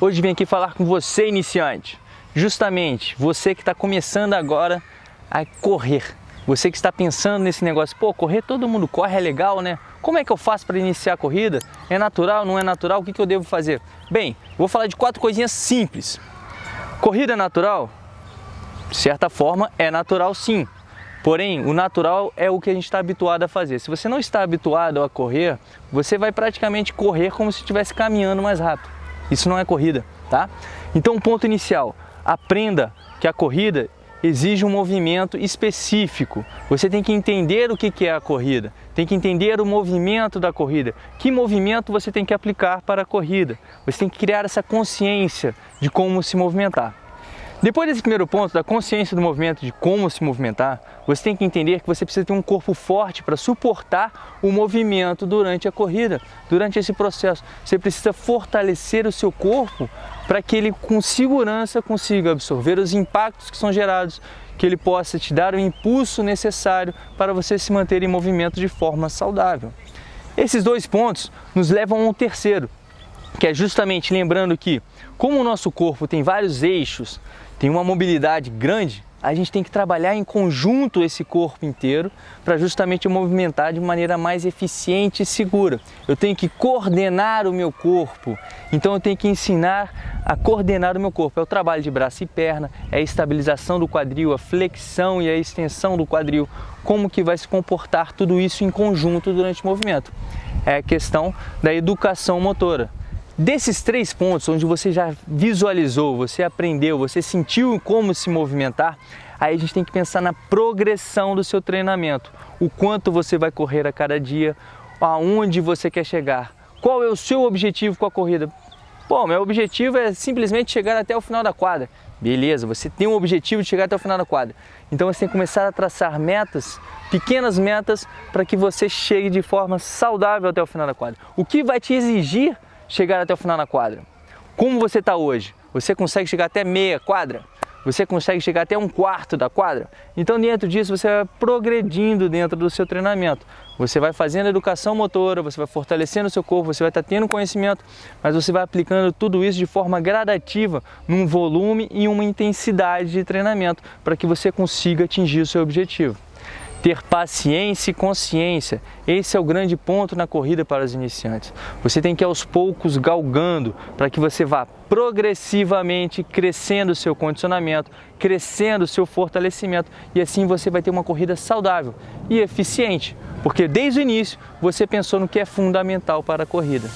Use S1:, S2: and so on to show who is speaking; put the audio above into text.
S1: Hoje vim aqui falar com você, iniciante. Justamente, você que está começando agora a correr. Você que está pensando nesse negócio, pô, correr todo mundo corre, é legal, né? Como é que eu faço para iniciar a corrida? É natural, não é natural? O que, que eu devo fazer? Bem, vou falar de quatro coisinhas simples. Corrida é natural? De certa forma, é natural sim. Porém, o natural é o que a gente está habituado a fazer. Se você não está habituado a correr, você vai praticamente correr como se estivesse caminhando mais rápido. Isso não é corrida, tá? Então, ponto inicial, aprenda que a corrida exige um movimento específico. Você tem que entender o que é a corrida, tem que entender o movimento da corrida, que movimento você tem que aplicar para a corrida. Você tem que criar essa consciência de como se movimentar. Depois desse primeiro ponto, da consciência do movimento, de como se movimentar, você tem que entender que você precisa ter um corpo forte para suportar o movimento durante a corrida, durante esse processo. Você precisa fortalecer o seu corpo para que ele com segurança consiga absorver os impactos que são gerados, que ele possa te dar o impulso necessário para você se manter em movimento de forma saudável. Esses dois pontos nos levam a um terceiro, que é justamente lembrando que, como o nosso corpo tem vários eixos, tem uma mobilidade grande, a gente tem que trabalhar em conjunto esse corpo inteiro para justamente movimentar de maneira mais eficiente e segura. Eu tenho que coordenar o meu corpo, então eu tenho que ensinar a coordenar o meu corpo. É o trabalho de braço e perna, é a estabilização do quadril, a flexão e a extensão do quadril, como que vai se comportar tudo isso em conjunto durante o movimento. É a questão da educação motora. Desses três pontos, onde você já visualizou, você aprendeu, você sentiu como se movimentar, aí a gente tem que pensar na progressão do seu treinamento. O quanto você vai correr a cada dia, aonde você quer chegar, qual é o seu objetivo com a corrida. Bom, meu objetivo é simplesmente chegar até o final da quadra. Beleza, você tem um objetivo de chegar até o final da quadra. Então você tem que começar a traçar metas, pequenas metas, para que você chegue de forma saudável até o final da quadra. O que vai te exigir chegar até o final na quadra. Como você está hoje? Você consegue chegar até meia quadra? Você consegue chegar até um quarto da quadra? Então dentro disso você vai progredindo dentro do seu treinamento. Você vai fazendo educação motora, você vai fortalecendo o seu corpo, você vai estar tá tendo conhecimento, mas você vai aplicando tudo isso de forma gradativa, num volume e uma intensidade de treinamento, para que você consiga atingir o seu objetivo ter paciência e consciência. Esse é o grande ponto na corrida para os iniciantes. Você tem que aos poucos galgando para que você vá progressivamente crescendo o seu condicionamento, crescendo o seu fortalecimento e assim você vai ter uma corrida saudável e eficiente, porque desde o início você pensou no que é fundamental para a corrida.